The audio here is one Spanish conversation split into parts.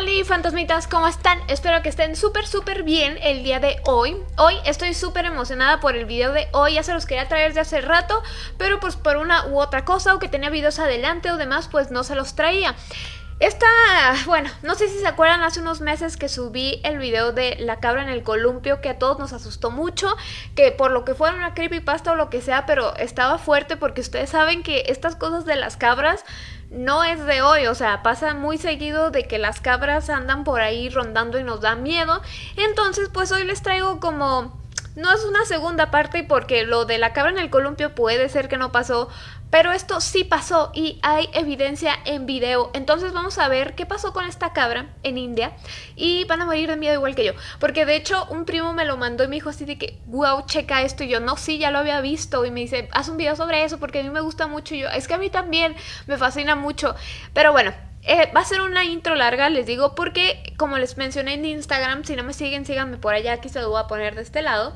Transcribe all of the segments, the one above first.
Hola fantasmitas, ¿cómo están? Espero que estén súper súper bien el día de hoy Hoy estoy súper emocionada por el video de hoy Ya se los quería traer de hace rato Pero pues por una u otra cosa o que tenía videos adelante o demás pues no se los traía esta, bueno, no sé si se acuerdan hace unos meses que subí el video de la cabra en el columpio que a todos nos asustó mucho, que por lo que fuera una creepypasta o lo que sea, pero estaba fuerte porque ustedes saben que estas cosas de las cabras no es de hoy, o sea, pasa muy seguido de que las cabras andan por ahí rondando y nos da miedo. Entonces, pues hoy les traigo como no es una segunda parte porque lo de la cabra en el columpio puede ser que no pasó, pero esto sí pasó y hay evidencia en video. Entonces vamos a ver qué pasó con esta cabra en India y van a morir de miedo igual que yo. Porque de hecho un primo me lo mandó y me dijo así de que, wow, checa esto. Y yo, no, sí, ya lo había visto. Y me dice, haz un video sobre eso porque a mí me gusta mucho. Y yo, es que a mí también me fascina mucho. Pero bueno, eh, va a ser una intro larga, les digo, porque como les mencioné en Instagram, si no me siguen, síganme por allá, aquí se lo voy a poner de este lado.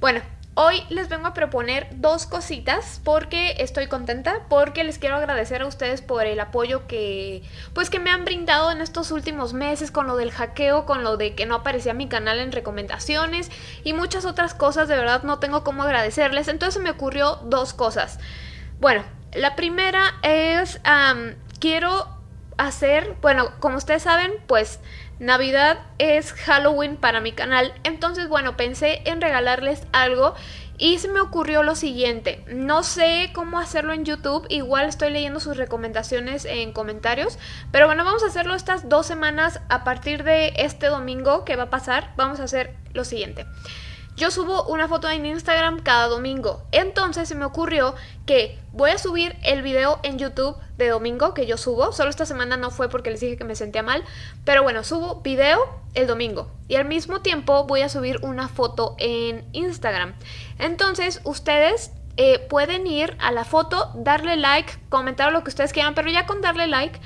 Bueno, hoy les vengo a proponer dos cositas porque estoy contenta, porque les quiero agradecer a ustedes por el apoyo que, pues que me han brindado en estos últimos meses con lo del hackeo, con lo de que no aparecía mi canal en recomendaciones y muchas otras cosas, de verdad no tengo cómo agradecerles, entonces me ocurrió dos cosas. Bueno, la primera es, quiero hacer, bueno, como ustedes saben, pues Navidad es Halloween para mi canal, entonces bueno, pensé en regalarles algo y se me ocurrió lo siguiente, no sé cómo hacerlo en YouTube, igual estoy leyendo sus recomendaciones en comentarios, pero bueno, vamos a hacerlo estas dos semanas a partir de este domingo que va a pasar, vamos a hacer lo siguiente. Yo subo una foto en Instagram cada domingo. Entonces se me ocurrió que voy a subir el video en YouTube de domingo que yo subo. Solo esta semana no fue porque les dije que me sentía mal. Pero bueno, subo video el domingo. Y al mismo tiempo voy a subir una foto en Instagram. Entonces ustedes eh, pueden ir a la foto, darle like, comentar lo que ustedes quieran. Pero ya con darle like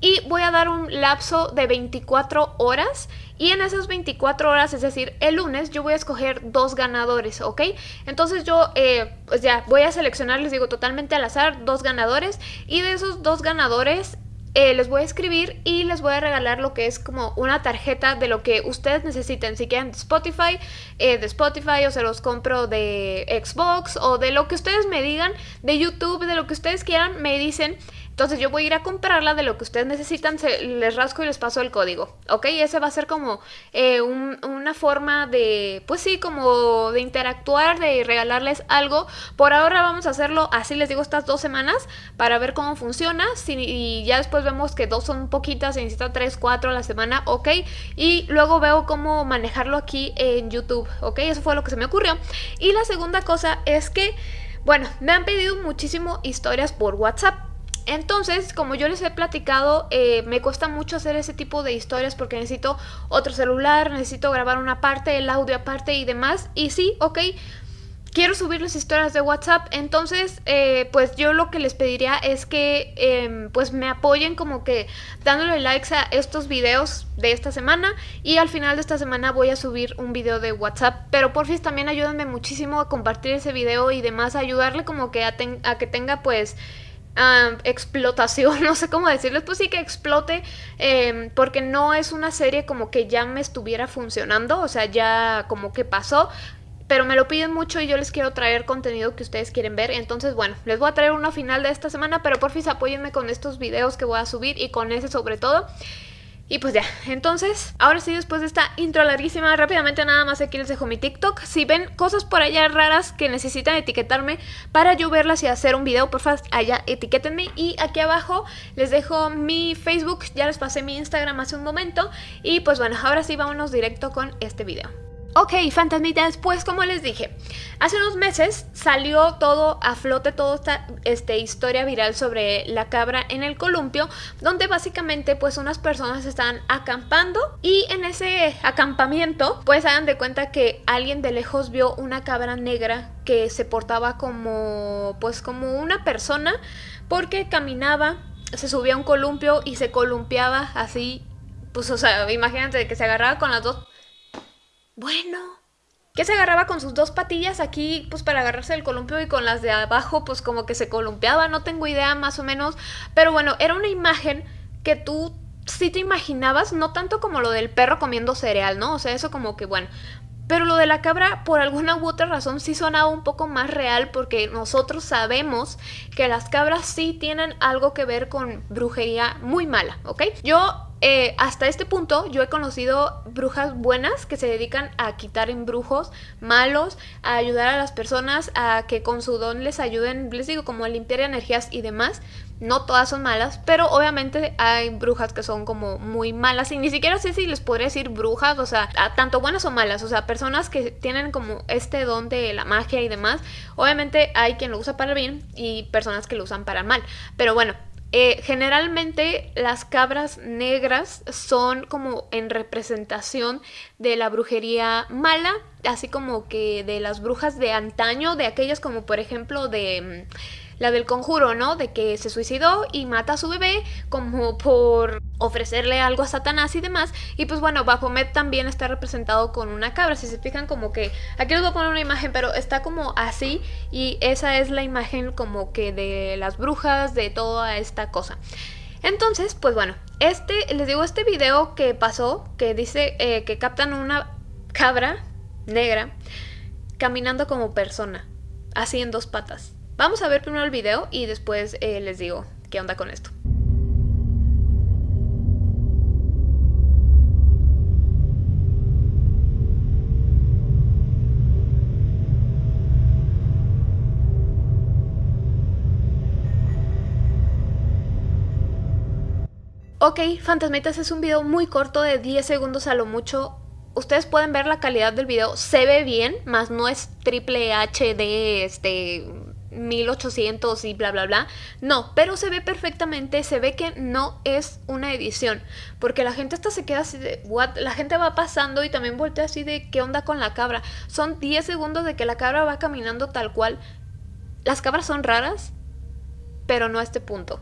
y voy a dar un lapso de 24 horas y en esas 24 horas, es decir, el lunes, yo voy a escoger dos ganadores, ¿ok? Entonces yo, eh, pues ya, voy a seleccionar, les digo, totalmente al azar, dos ganadores y de esos dos ganadores eh, les voy a escribir y les voy a regalar lo que es como una tarjeta de lo que ustedes necesiten. Si quieren de Spotify, eh, de Spotify o se los compro de Xbox o de lo que ustedes me digan, de YouTube, de lo que ustedes quieran, me dicen entonces yo voy a ir a comprarla de lo que ustedes necesitan, les rasco y les paso el código, ¿ok? Ese va a ser como eh, una forma de, pues sí, como de interactuar, de regalarles algo. Por ahora vamos a hacerlo así, les digo, estas dos semanas para ver cómo funciona. y ya después vemos que dos son poquitas, se necesita tres, cuatro a la semana, ¿ok? Y luego veo cómo manejarlo aquí en YouTube, ¿ok? Eso fue lo que se me ocurrió. Y la segunda cosa es que, bueno, me han pedido muchísimo historias por WhatsApp. Entonces, como yo les he platicado, eh, me cuesta mucho hacer ese tipo de historias porque necesito otro celular, necesito grabar una parte, el audio aparte y demás. Y sí, ok, quiero subir las historias de WhatsApp, entonces eh, pues yo lo que les pediría es que em, pues me apoyen como que dándole likes a estos videos de esta semana y al final de esta semana voy a subir un video de WhatsApp, pero porfis también ayúdenme muchísimo a compartir ese video y demás, ayudarle como que a, a que tenga pues explotación, no sé cómo decirles, pues sí que explote, em, porque no es una serie como que ya me estuviera funcionando, o sea, ya como que pasó, pero me lo piden mucho y yo les quiero traer contenido que ustedes quieren ver, entonces bueno, les voy a traer uno final de esta semana, pero porfis apóyenme con estos videos que voy a subir y con ese sobre todo. Y pues ya, entonces, ahora sí, después de esta intro larguísima, rápidamente nada más aquí les dejo mi TikTok. Si ven cosas por allá raras que necesitan etiquetarme para yo verlas y hacer un video, por favor, allá etiquétenme. Y aquí abajo les dejo mi Facebook, ya les pasé mi Instagram hace un momento. Y pues bueno, ahora sí, vámonos directo con este video. Ok, fantasmitas, pues como les dije, hace unos meses salió todo a flote, toda esta este, historia viral sobre la cabra en el columpio, donde básicamente pues unas personas estaban acampando y en ese acampamiento pues hagan de cuenta que alguien de lejos vio una cabra negra que se portaba como pues como una persona porque caminaba, se subía a un columpio y se columpiaba así, pues o sea, imagínate que se agarraba con las dos bueno. Que se agarraba con sus dos patillas aquí, pues para agarrarse del columpio y con las de abajo, pues como que se columpiaba, no tengo idea más o menos. Pero bueno, era una imagen que tú si te imaginabas, no tanto como lo del perro comiendo cereal, ¿no? O sea, eso como que, bueno, pero lo de la cabra, por alguna u otra razón, sí sonaba un poco más real porque nosotros sabemos que las cabras sí tienen algo que ver con brujería muy mala, ¿ok? Yo eh, hasta este punto yo he conocido brujas buenas que se dedican a quitar embrujos malos, a ayudar a las personas a que con su don les ayuden, les digo, como a limpiar energías y demás. No todas son malas, pero obviamente hay brujas que son como muy malas y ni siquiera sé si les podría decir brujas, o sea, tanto buenas o malas, o sea, personas que tienen como este don de la magia y demás. Obviamente hay quien lo usa para bien y personas que lo usan para mal, pero bueno, eh, generalmente las cabras negras son como en representación de la brujería mala, así como que de las brujas de antaño, de aquellas como por ejemplo de... La del conjuro, ¿no? De que se suicidó y mata a su bebé como por ofrecerle algo a Satanás y demás. Y pues bueno, Baphomet también está representado con una cabra. Si se fijan como que... Aquí les voy a poner una imagen, pero está como así. Y esa es la imagen como que de las brujas, de toda esta cosa. Entonces, pues bueno, este, les digo, este video que pasó, que dice eh, que captan una cabra negra caminando como persona, así en dos patas. Vamos a ver primero el video y después eh, les digo qué onda con esto. Ok, Fantasmitas es un video muy corto de 10 segundos a lo mucho. Ustedes pueden ver la calidad del video, se ve bien, más no es triple HD, este, 1800 y bla bla bla. No, pero se ve perfectamente, se ve que no es una edición, porque la gente hasta se queda así de what, la gente va pasando y también voltea así de qué onda con la cabra. Son 10 segundos de que la cabra va caminando tal cual. Las cabras son raras, pero no a este punto.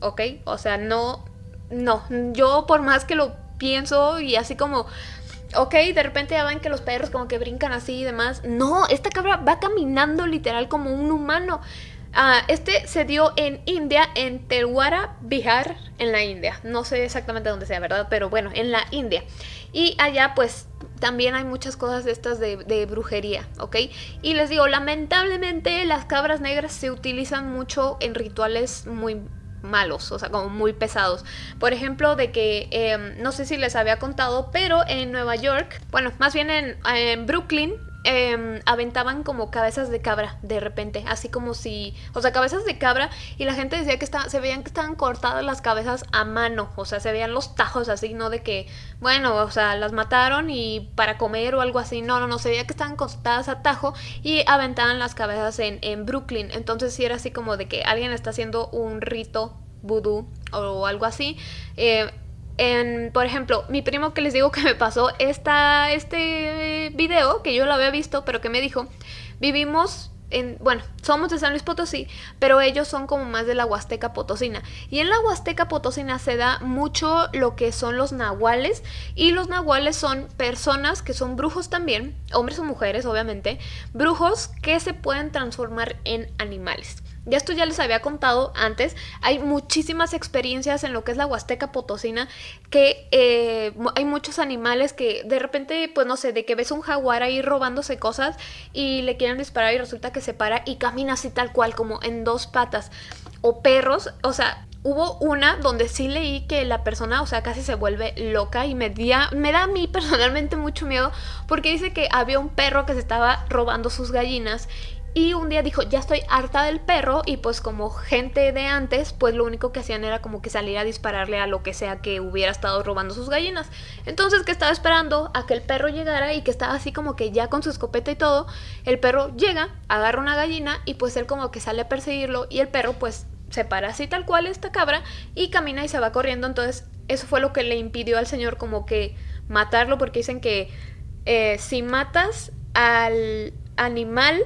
¿Ok? O sea, no no, yo por más que lo pienso y así como ok, de repente ya ven que los perros como que brincan así y demás. No, esta cabra va caminando literal como un humano. Ah, este se dio en India, en Telwara, Bihar, en la India. No sé exactamente dónde sea, ¿verdad? Pero bueno, en la India. Y allá pues también hay muchas cosas de estas de, de, brujería, ¿ok? Y les digo, lamentablemente las cabras negras se utilizan mucho en rituales muy malos, o sea, como muy pesados. Por ejemplo, de que, em, no sé si les había contado, pero en Nueva York, bueno, más bien en, Brooklyn, em, aventaban como cabezas de cabra de repente, así como si, o sea, cabezas de cabra y la gente decía que se veían que estaban cortadas las cabezas a mano, o sea, se veían los tajos así, no de que, bueno, o sea, las mataron y para comer o algo así, no, no, no, se veía que estaban cortadas a tajo y aventaban las cabezas en, en Brooklyn, entonces sí era así como de que alguien está haciendo un rito vudú o algo así. Eh, en, por ejemplo, mi primo que les digo que me pasó este video, que yo lo había visto, pero que me dijo, vivimos en, bueno, somos de San Luis Potosí, pero ellos son como más de la Huasteca Potosina. Y en la Huasteca Potosina se da mucho lo que son los nahuales. Y los nahuales son personas que son brujos también, hombres o mujeres, obviamente, brujos que se pueden transformar en animales. Ya esto ya les había contado antes, hay muchísimas experiencias en lo que es la Huasteca Potosina, que eh, hay muchos animales que de repente, pues no sé, de que ves un jaguar ahí robándose cosas y le quieren disparar y resulta que se para y camina así tal cual, como en dos patas. O perros, o sea, hubo una donde sí leí que la persona, o sea, casi se vuelve loca y me, me da a mí personalmente mucho miedo porque dice que había un perro que se estaba robando sus gallinas y un día dijo, ya estoy harta del perro y pues como gente de antes, pues lo único que hacían era como que salir a dispararle a lo que sea que hubiera estado robando sus gallinas. Entonces que estaba esperando a que el perro llegara y que estaba así como que ya con su escopeta y todo, el perro llega, agarra una gallina y pues él como que sale a perseguirlo y el perro pues se para así tal cual esta cabra y camina y se va corriendo. Entonces eso fue lo que le impidió al señor como que matarlo porque dicen que eh, si matas al animal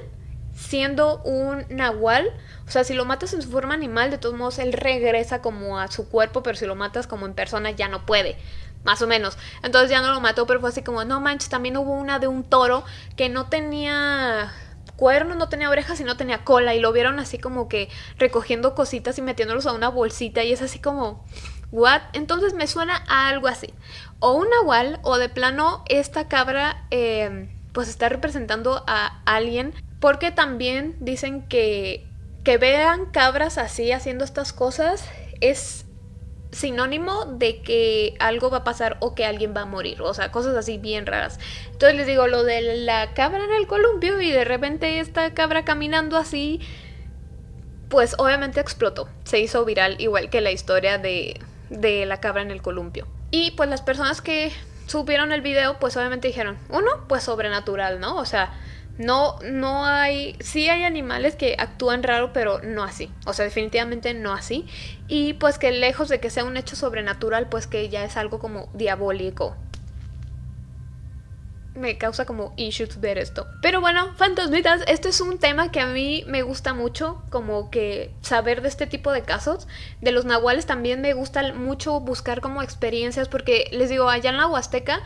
siendo un nahual, o sea, si lo matas en su forma animal, de todos modos él regresa como a su cuerpo, pero si lo matas como en persona ya no puede. Más o menos. Entonces ya no lo mató, pero fue así como, no manches, también hubo una de un toro que no tenía cuernos, no tenía orejas y no tenía cola. Y lo vieron así como que recogiendo cositas y metiéndolos a una bolsita. Y es así como, ¿what? Entonces me suena a algo así. O un nahual, o de plano esta cabra em, pues está representando a alguien. Porque también dicen que que vean cabras así haciendo estas cosas es sinónimo de que algo va a pasar o que alguien va a morir, o sea, cosas así bien raras. Entonces les digo lo de la cabra en el columpio y de repente esta cabra caminando así, pues obviamente explotó, se hizo viral igual que la historia de, de la cabra en el columpio. Y pues las personas que subieron el video, pues obviamente dijeron, uno, pues sobrenatural, ¿no? O sea, no, no hay, sí hay animales que actúan raro, pero no así. O sea, definitivamente no así. Y pues que lejos de que sea un hecho sobrenatural, pues que ya es algo como diabólico me causa como issues ver esto. Pero bueno, fantasmitas, este es un tema que a mí me gusta mucho, como que saber de este tipo de casos. De los nahuales también me gusta mucho buscar como experiencias, porque les digo, allá en la Huasteca,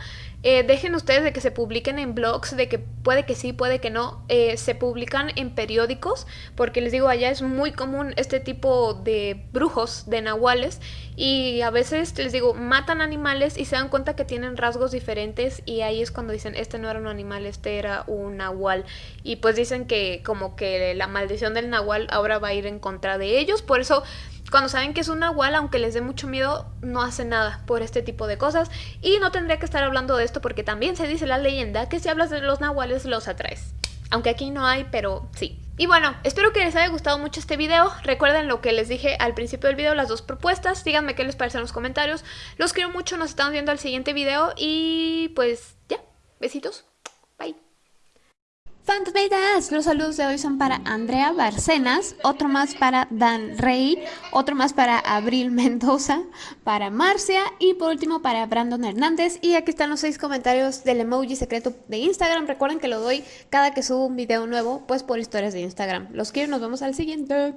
eh, dejen ustedes de que se publiquen en blogs, de que puede que sí, puede que no, eh, se publican en periódicos, porque les digo, allá es muy común este tipo de brujos, de nahuales, y a veces les digo, matan animales y se dan cuenta que tienen rasgos diferentes y ahí es cuando dicen, este no era un animal, este era un nahual. Y pues dicen que como que la maldición del nahual ahora va a ir en contra de ellos, por eso cuando saben que es un nahual, aunque les dé mucho miedo, no hace nada por este tipo de cosas. Y no tendría que estar hablando de esto porque también se dice la leyenda que si hablas de los nahuales los atraes. Aunque aquí no hay, pero sí. Y bueno, espero que les haya gustado mucho este video. Recuerden lo que les dije al principio del video, las dos propuestas. Díganme qué les parece en los comentarios. Los quiero mucho, nos estamos viendo al siguiente video y pues ya, besitos. Fantasmitas, los saludos de hoy son para Andrea Barcenas, otro más para Dan Rey, otro más para Abril Mendoza, para Marcia y por último para Brandon Hernández. Y aquí están los seis comentarios del emoji secreto de Instagram. Recuerden que lo doy cada que subo un video nuevo, pues por historias de Instagram. Los quiero, nos vemos al siguiente.